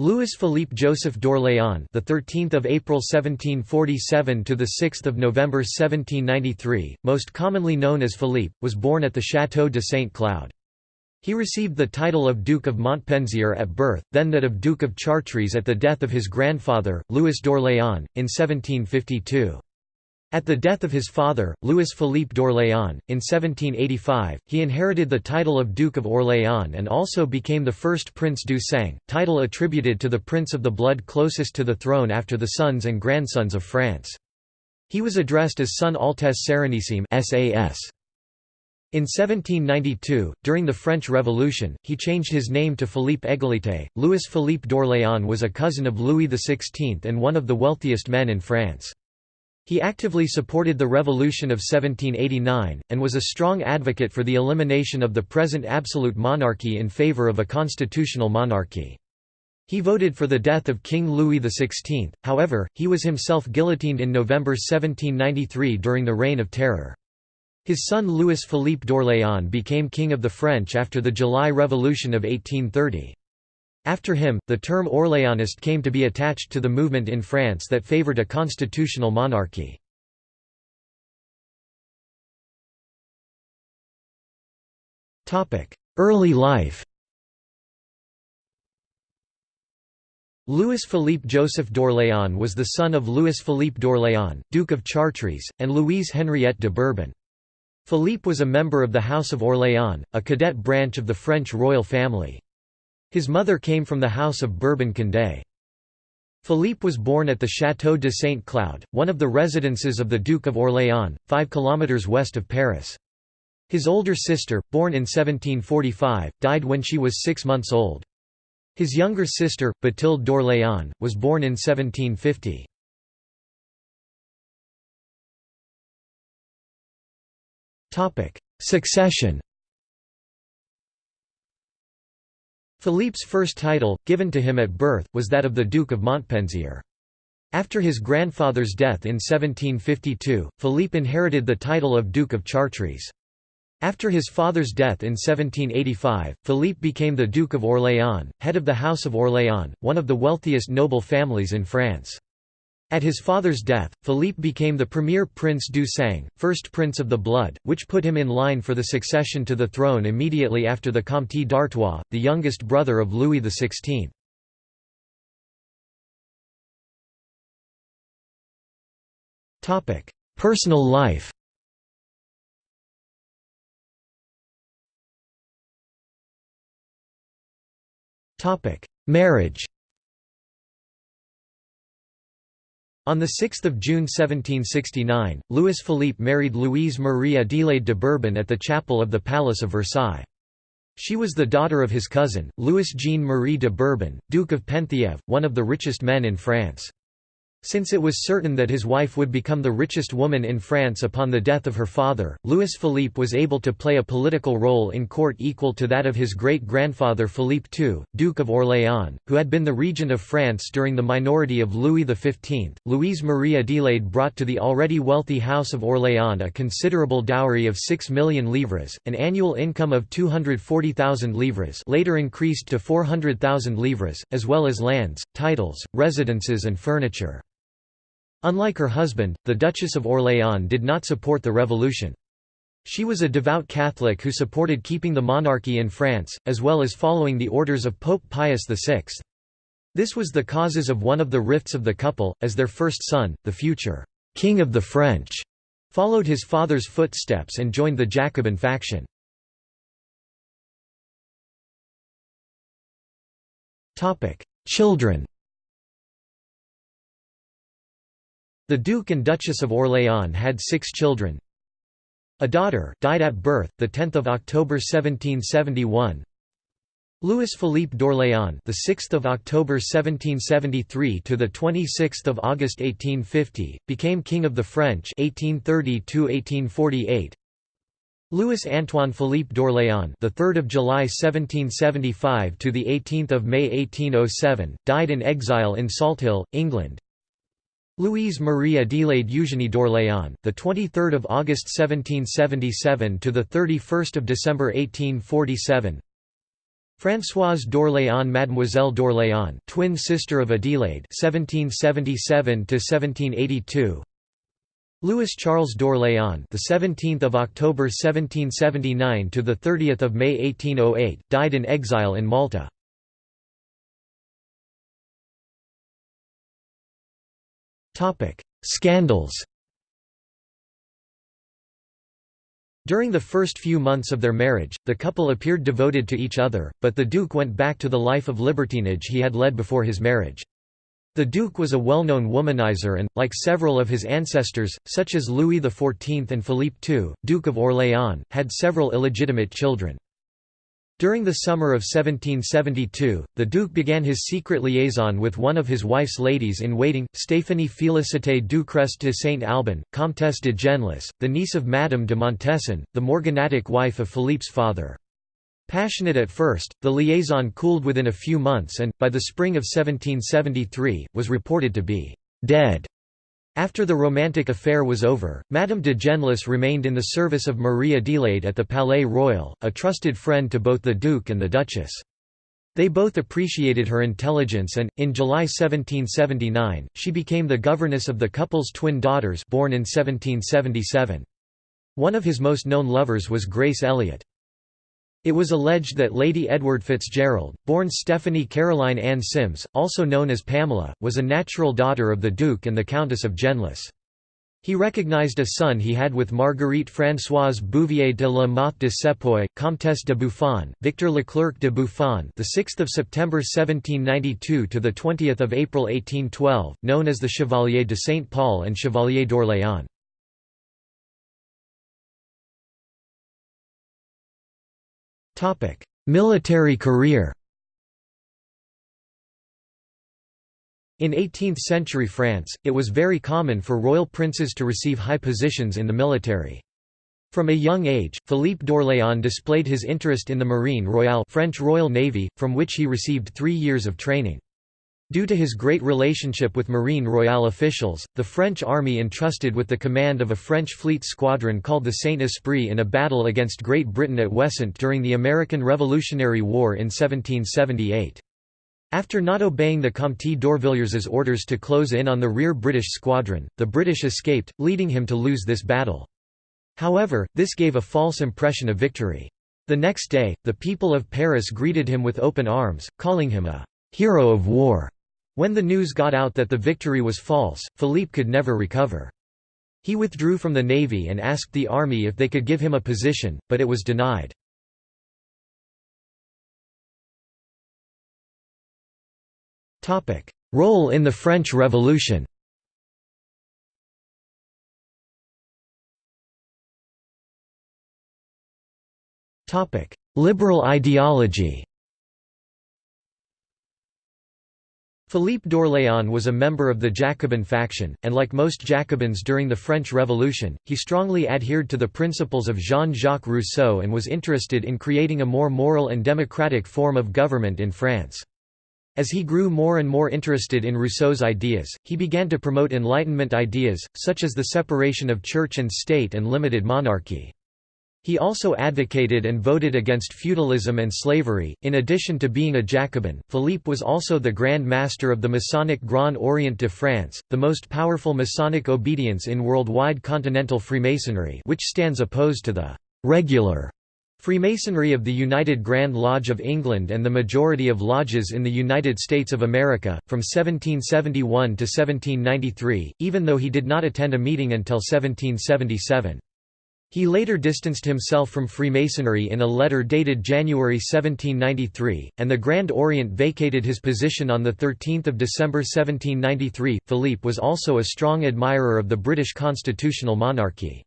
Louis Philippe Joseph d'Orléans, the 13th of April 1747 to the 6th of November 1793, most commonly known as Philippe, was born at the Château de Saint-Cloud. He received the title of Duke of Montpensier at birth, then that of Duke of Chartres at the death of his grandfather, Louis d'Orléans, in 1752. At the death of his father, Louis-Philippe d'Orléans, in 1785, he inherited the title of Duke of Orléans and also became the first Prince du Sang, title attributed to the prince of the blood closest to the throne after the sons and grandsons of France. He was addressed as Son Altesse Serenissime SAS. In 1792, during the French Revolution, he changed his name to Philippe Égalité. Louis Philippe d'Orléans was a cousin of Louis XVI and one of the wealthiest men in France. He actively supported the Revolution of 1789, and was a strong advocate for the elimination of the present absolute monarchy in favour of a constitutional monarchy. He voted for the death of King Louis XVI, however, he was himself guillotined in November 1793 during the Reign of Terror. His son Louis-Philippe d'Orléans became King of the French after the July Revolution of 1830. After him, the term Orléanist came to be attached to the movement in France that favoured a constitutional monarchy. Early life Louis-Philippe Joseph d'Orléans was the son of Louis-Philippe d'Orléans, Duke of Chartres, and Louise Henriette de Bourbon. Philippe was a member of the House of Orléans, a cadet branch of the French royal family. His mother came from the House of Bourbon-Condé. Philippe was born at the Château de Saint-Cloud, one of the residences of the Duke of Orléans, 5 kilometres west of Paris. His older sister, born in 1745, died when she was six months old. His younger sister, Bathilde d'Orléans, was born in 1750. Succession Philippe's first title, given to him at birth, was that of the Duke of Montpensier. After his grandfather's death in 1752, Philippe inherited the title of Duke of Chartres. After his father's death in 1785, Philippe became the Duke of Orléans, head of the House of Orléans, one of the wealthiest noble families in France. At his father's death, Philippe became the premier Prince du Sang, first Prince of the Blood, which put him in line for the succession to the throne immediately after the Comte d'Artois, the youngest brother of Louis XVI. Personal life Marriage On 6 June 1769, Louis-Philippe married Louise Marie Adélaïde de Bourbon at the chapel of the Palace of Versailles. She was the daughter of his cousin, Louis-Jean Marie de Bourbon, Duke of Penthièvre, one of the richest men in France. Since it was certain that his wife would become the richest woman in France upon the death of her father, Louis-Philippe was able to play a political role in court equal to that of his great-grandfather Philippe II, Duke of Orléans, who had been the regent of France during the minority of Louis XV. Louise Marie Adélaïde brought to the already wealthy House of Orléans a considerable dowry of 6 million livres, an annual income of 240,000 livres later increased to 400,000 livres, as well as lands, titles, residences and furniture. Unlike her husband, the Duchess of Orléans did not support the revolution. She was a devout Catholic who supported keeping the monarchy in France, as well as following the orders of Pope Pius VI. This was the causes of one of the rifts of the couple, as their first son, the future «King of the French», followed his father's footsteps and joined the Jacobin faction. Children The Duke and Duchess of Orléans had six children. A daughter died at birth, 10 October 1771. Louis Philippe d'Orléans, the 6th of October 1773 to the 26th of August 1850, became King of the French 1830 to 1848. Louis Antoine Philippe d'Orléans, the 3rd of July 1775 to the 18th of May 1807, died in exile in Salthill, England. Louise Marie Adélaïde Eugénie d'Orléans, the 23rd of August 1777 to the 31st of December 1847. Françoise d'Orléans Mademoiselle d'Orléans twin sister of Adelaide 1777 to 1782 Louis Charles d'Orléans the 17th of October 1779 to the 30th of May 1808 died in exile in Malta Scandals During the first few months of their marriage, the couple appeared devoted to each other, but the Duke went back to the life of libertinage he had led before his marriage. The Duke was a well-known womanizer and, like several of his ancestors, such as Louis XIV and Philippe II, Duke of Orléans, had several illegitimate children. During the summer of 1772, the Duke began his secret liaison with one of his wife's ladies-in-waiting, Stéphanie Félicité Ducrest de Saint-Alban, Comtesse de Genlis, the niece of Madame de Montesson, the morganatic wife of Philippe's father. Passionate at first, the liaison cooled within a few months and, by the spring of 1773, was reported to be «dead». After the romantic affair was over, Madame de Genlis remained in the service of Marie Adelaide at the Palais Royal, a trusted friend to both the Duke and the Duchess. They both appreciated her intelligence and, in July 1779, she became the governess of the couple's twin daughters born in 1777. One of his most known lovers was Grace Elliot. It was alleged that Lady Edward Fitzgerald, born Stephanie Caroline Ann Sims, also known as Pamela, was a natural daughter of the Duke and the Countess of Genlis. He recognized a son he had with Marguerite Françoise Bouvier de la Mothe de Cepoy, Comtesse de Buffon, Victor Leclerc de Buffon, the 6th of September 1792 to the 20th of April 1812, known as the Chevalier de Saint Paul and Chevalier d'Orléans. Military career In 18th-century France, it was very common for royal princes to receive high positions in the military. From a young age, Philippe d'Orléans displayed his interest in the Marine Royale French Royal Navy, from which he received three years of training. Due to his great relationship with Marine Royale officials, the French army entrusted with the command of a French fleet squadron called the Saint-Esprit in a battle against Great Britain at Ouessant during the American Revolutionary War in 1778. After not obeying the Comte d'Orvilliers' orders to close in on the rear British squadron, the British escaped, leading him to lose this battle. However, this gave a false impression of victory. The next day, the people of Paris greeted him with open arms, calling him a «hero of war». When the news got out that the victory was false, Philippe could never recover. He withdrew from the navy and asked the army if they could give him a position, but it was denied. Role in the French Revolution Liberal ideology Philippe d'Orléans was a member of the Jacobin faction, and like most Jacobins during the French Revolution, he strongly adhered to the principles of Jean-Jacques Rousseau and was interested in creating a more moral and democratic form of government in France. As he grew more and more interested in Rousseau's ideas, he began to promote Enlightenment ideas, such as the separation of church and state and limited monarchy. He also advocated and voted against feudalism and slavery. In addition to being a Jacobin, Philippe was also the Grand Master of the Masonic Grand Orient de France, the most powerful Masonic obedience in worldwide continental Freemasonry, which stands opposed to the regular Freemasonry of the United Grand Lodge of England and the majority of lodges in the United States of America, from 1771 to 1793, even though he did not attend a meeting until 1777. He later distanced himself from Freemasonry in a letter dated January 1793, and the Grand Orient vacated his position on 13 December 1793. Philippe was also a strong admirer of the British constitutional monarchy.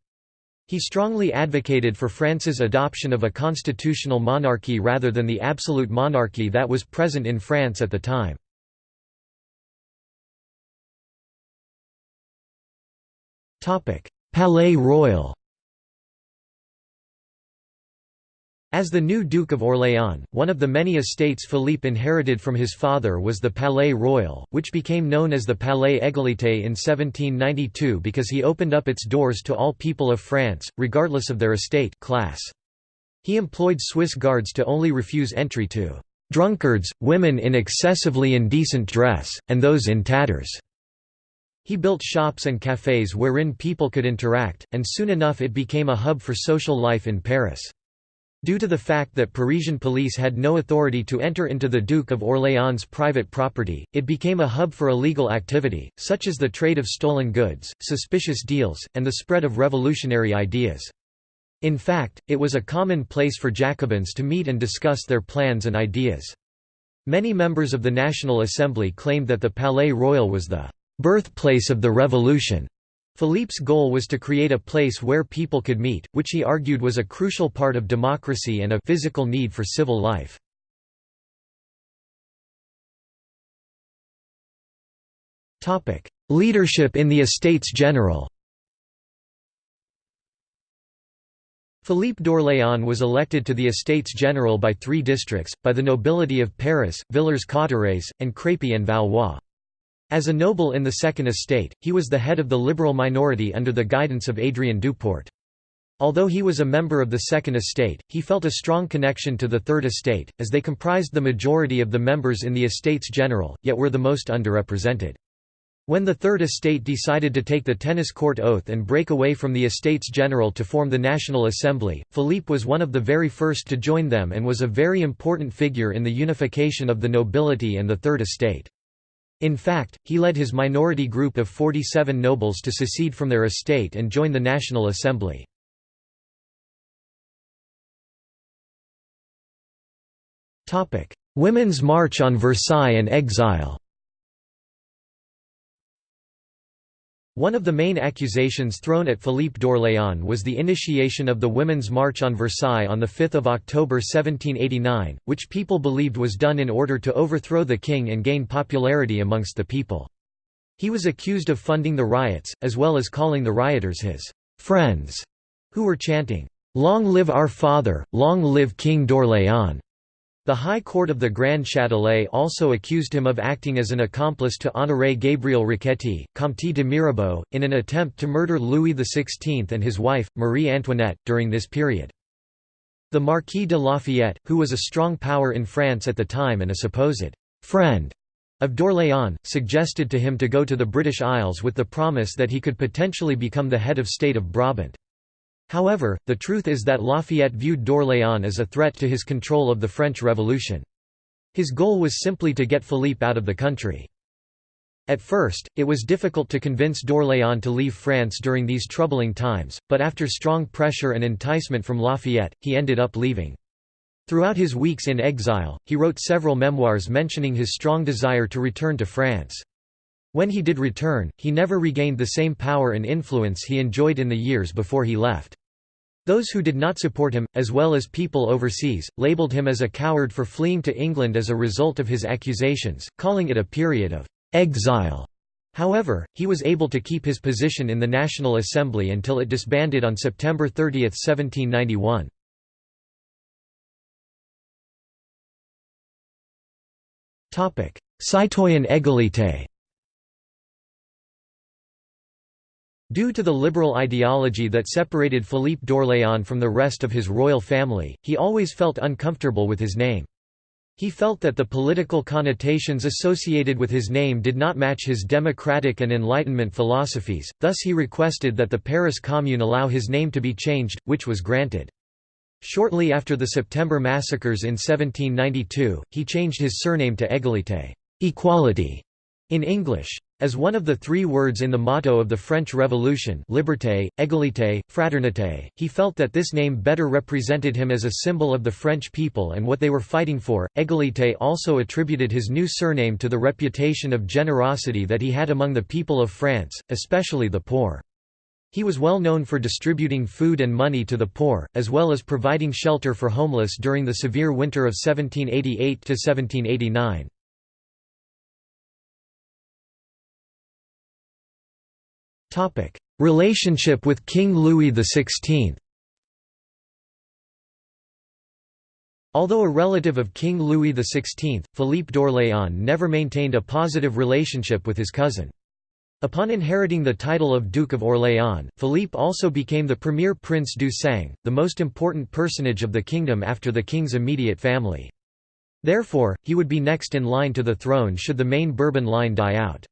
He strongly advocated for France's adoption of a constitutional monarchy rather than the absolute monarchy that was present in France at the time. Palais Royal As the new Duke of Orléans, one of the many estates Philippe inherited from his father was the Palais Royal, which became known as the Palais Égalité in 1792 because he opened up its doors to all people of France, regardless of their estate class. He employed Swiss guards to only refuse entry to "...drunkards, women in excessively indecent dress, and those in tatters." He built shops and cafés wherein people could interact, and soon enough it became a hub for social life in Paris. Due to the fact that Parisian police had no authority to enter into the Duke of Orléans' private property, it became a hub for illegal activity, such as the trade of stolen goods, suspicious deals, and the spread of revolutionary ideas. In fact, it was a common place for Jacobins to meet and discuss their plans and ideas. Many members of the National Assembly claimed that the Palais Royal was the birthplace of the revolution. Philippe's goal was to create a place where people could meet, which he argued was a crucial part of democracy and a physical need for civil life. Leadership in the Estates General Philippe d'Orléans was elected to the Estates General by three districts, by the nobility of Paris, Villers-Cotterêts, and Crépy-en-Valois. As a noble in the Second Estate, he was the head of the liberal minority under the guidance of Adrien Duport. Although he was a member of the Second Estate, he felt a strong connection to the Third Estate, as they comprised the majority of the members in the Estates General, yet were the most underrepresented. When the Third Estate decided to take the tennis court oath and break away from the Estates General to form the National Assembly, Philippe was one of the very first to join them and was a very important figure in the unification of the nobility and the Third Estate. In fact, he led his minority group of 47 nobles to secede from their estate and join the National Assembly. Women's March on Versailles and exile One of the main accusations thrown at Philippe d'Orléans was the initiation of the Women's March on Versailles on 5 October 1789, which people believed was done in order to overthrow the king and gain popularity amongst the people. He was accused of funding the riots, as well as calling the rioters his «friends», who were chanting, «Long live our father, long live King d'Orléans». The High Court of the Grand Châtelet also accused him of acting as an accomplice to Honoré Gabriel Riquetti, Comte de Mirabeau, in an attempt to murder Louis XVI and his wife, Marie Antoinette, during this period. The Marquis de Lafayette, who was a strong power in France at the time and a supposed «friend» of d'Orléans, suggested to him to go to the British Isles with the promise that he could potentially become the head of state of Brabant. However, the truth is that Lafayette viewed d'Orléans as a threat to his control of the French Revolution. His goal was simply to get Philippe out of the country. At first, it was difficult to convince d'Orléans to leave France during these troubling times, but after strong pressure and enticement from Lafayette, he ended up leaving. Throughout his weeks in exile, he wrote several memoirs mentioning his strong desire to return to France. When he did return, he never regained the same power and influence he enjoyed in the years before he left. Those who did not support him, as well as people overseas, labeled him as a coward for fleeing to England as a result of his accusations, calling it a period of «exile». However, he was able to keep his position in the National Assembly until it disbanded on September 30, 1791. Citoyen égalité Due to the liberal ideology that separated Philippe d'Orléans from the rest of his royal family, he always felt uncomfortable with his name. He felt that the political connotations associated with his name did not match his democratic and Enlightenment philosophies, thus he requested that the Paris Commune allow his name to be changed, which was granted. Shortly after the September massacres in 1792, he changed his surname to Égalité equality", in English. As one of the three words in the motto of the French Revolution liberté, égalité, fraternité, he felt that this name better represented him as a symbol of the French people and what they were fighting for. Égalité also attributed his new surname to the reputation of generosity that he had among the people of France, especially the poor. He was well known for distributing food and money to the poor, as well as providing shelter for homeless during the severe winter of 1788–1789. Relationship with King Louis XVI Although a relative of King Louis XVI, Philippe d'Orléans never maintained a positive relationship with his cousin. Upon inheriting the title of Duke of Orléans, Philippe also became the premier Prince du Sang, the most important personage of the kingdom after the king's immediate family. Therefore, he would be next in line to the throne should the main Bourbon line die out.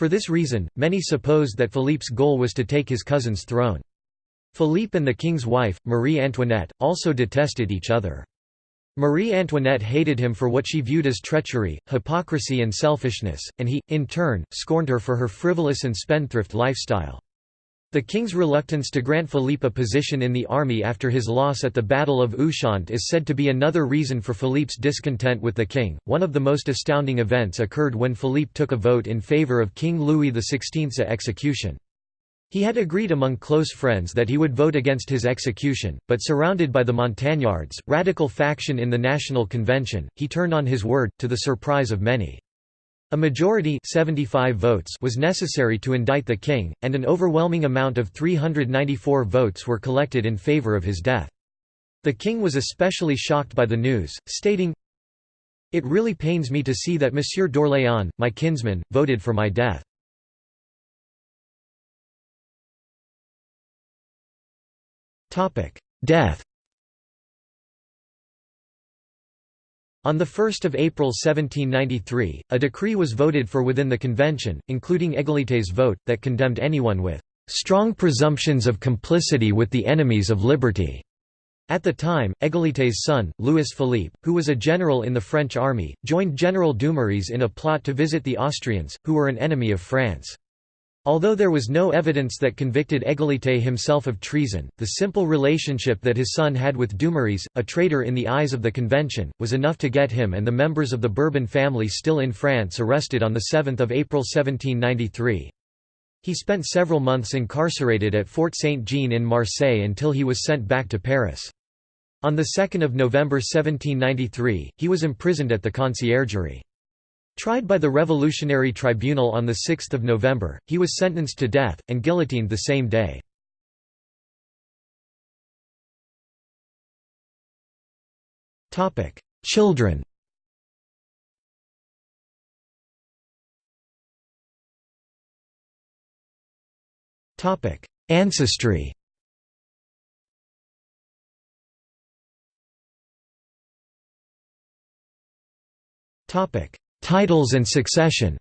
For this reason, many supposed that Philippe's goal was to take his cousin's throne. Philippe and the king's wife, Marie Antoinette, also detested each other. Marie Antoinette hated him for what she viewed as treachery, hypocrisy and selfishness, and he, in turn, scorned her for her frivolous and spendthrift lifestyle. The king's reluctance to grant Philippe a position in the army after his loss at the Battle of Ushant is said to be another reason for Philippe's discontent with the king. One of the most astounding events occurred when Philippe took a vote in favor of King Louis XVI's execution. He had agreed among close friends that he would vote against his execution, but surrounded by the Montagnards, radical faction in the National Convention, he turned on his word, to the surprise of many. A majority 75 votes was necessary to indict the king, and an overwhelming amount of 394 votes were collected in favor of his death. The king was especially shocked by the news, stating, It really pains me to see that Monsieur d'Orléans, my kinsman, voted for my death. Death On 1 April 1793, a decree was voted for within the convention, including Égalité's vote, that condemned anyone with "...strong presumptions of complicity with the enemies of liberty." At the time, Égalité's son, Louis Philippe, who was a general in the French army, joined General Dumouriez in a plot to visit the Austrians, who were an enemy of France. Although there was no evidence that convicted Égalité himself of treason, the simple relationship that his son had with Dumouriez, a traitor in the eyes of the convention, was enough to get him and the members of the Bourbon family still in France arrested on 7 April 1793. He spent several months incarcerated at Fort Saint-Jean in Marseille until he was sent back to Paris. On 2 November 1793, he was imprisoned at the Conciergerie. Tried by the Revolutionary Tribunal on 6 November, he was sentenced to death, and guillotined the same day. Children Ancestry Topic: Titles and succession.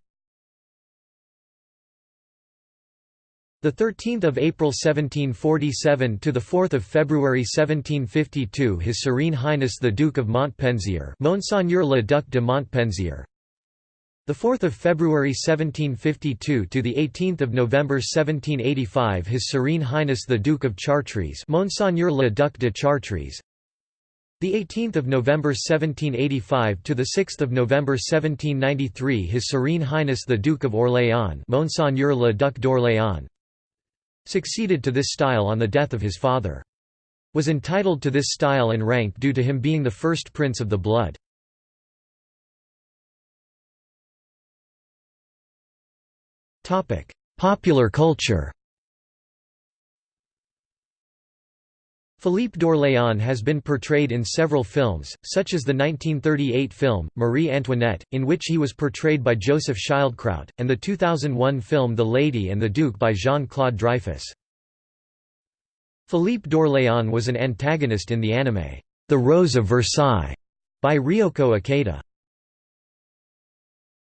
The 13th of April 1747 to the 4th of February 1752 His Serene Highness the Duke of Montpensier Monseigneur le Duc de Montpensier. The 4th of February 1752 to the 18th of November 1785 His Serene Highness the Duke of Chartres Monseigneur le Duc de Chartres the 18th of November 1785 to the 6th of November 1793 His Serene Highness the Duke of Orléans Monseigneur le Duc d'Orléans succeeded to this style on the death of his father. Was entitled to this style and rank due to him being the first prince of the blood. Popular culture Philippe d'Orléans has been portrayed in several films, such as the 1938 film, Marie Antoinette, in which he was portrayed by Joseph Schildkraut, and the 2001 film The Lady and the Duke by Jean-Claude Dreyfus. Philippe d'Orléans was an antagonist in the anime, The Rose of Versailles, by Ryoko Ikeda.